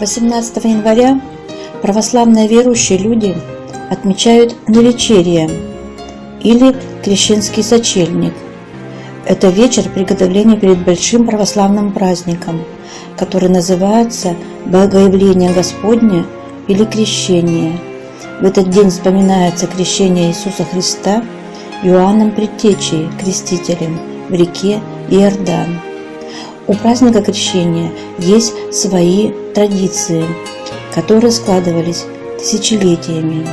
18 января православные верующие люди отмечают навечерие или крещенский сочельник. Это вечер приготовления перед большим православным праздником, который называется Богоявление Господне или Крещение. В этот день вспоминается крещение Иисуса Христа Иоанном Предтечей, крестителем, в реке Иордан. У праздника крещения есть свои традиции, которые складывались тысячелетиями.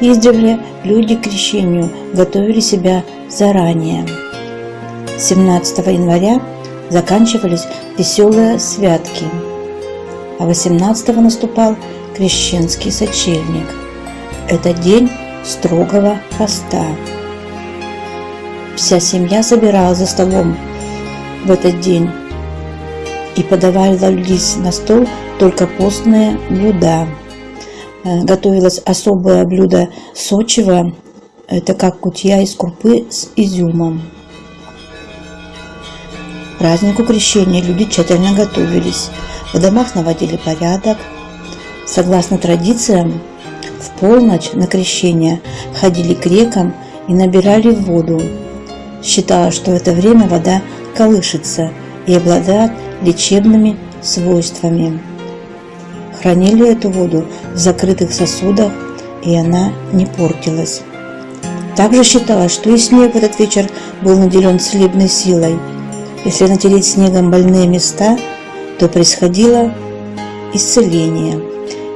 Издревле люди к крещению готовили себя заранее. 17 января заканчивались веселые святки, а 18 наступал крещенский сочельник. Это день строгого поста. Вся семья собиралась за столом в этот день и подавались на стол только постные блюда. Э, готовилось особое блюдо сочево, это как кутья из крупы с изюмом. К празднику крещения люди тщательно готовились, в домах наводили порядок. Согласно традициям, в полночь на крещение ходили к рекам и набирали воду. Считалось, что в это время вода колышется и обладает лечебными свойствами. Хранили эту воду в закрытых сосудах, и она не портилась. Также считалось, что и снег в этот вечер был наделен целебной силой. Если натереть снегом больные места, то происходило исцеление.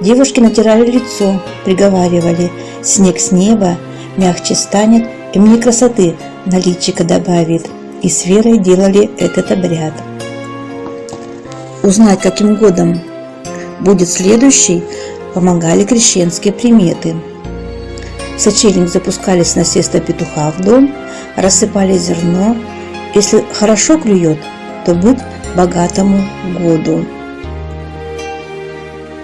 Девушки натирали лицо, приговаривали «Снег с неба мягче станет и мне красоты на личико добавит» и с верой делали этот обряд. Узнать, каким годом будет следующий, помогали крещенские приметы. Сочельник запускали с насеста петуха в дом, рассыпали зерно. Если хорошо клюет, то быть богатому году.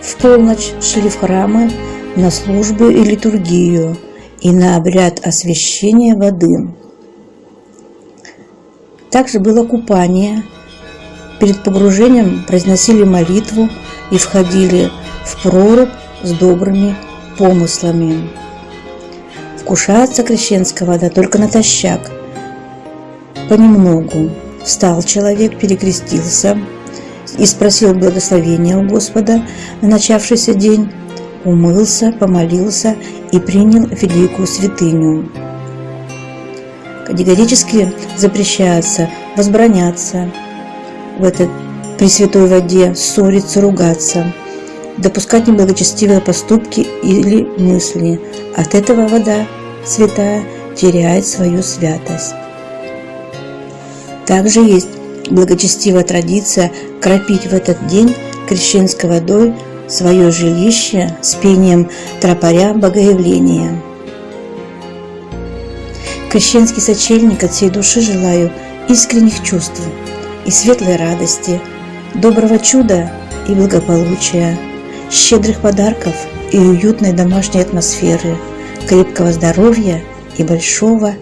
В полночь шли в храмы на службу и литургию и на обряд освящения воды. Также было купание. Перед погружением произносили молитву и входили в прорубь с добрыми помыслами. Вкушается крещенская вода только натощак, понемногу. Встал человек, перекрестился и спросил благословения у Господа на начавшийся день, умылся, помолился и принял великую святыню. Категорически запрещается возбраняться в этой пресвятой воде, ссориться, ругаться, допускать неблагочестивые поступки или мысли. От этого вода святая теряет свою святость. Также есть благочестивая традиция кропить в этот день крещенской водой свое жилище с пением тропаря Богоявления. Крещенский сочельник от всей души желаю искренних чувств и светлой радости, доброго чуда и благополучия, щедрых подарков и уютной домашней атмосферы, крепкого здоровья и большого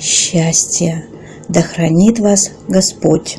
счастья. Да хранит вас Господь!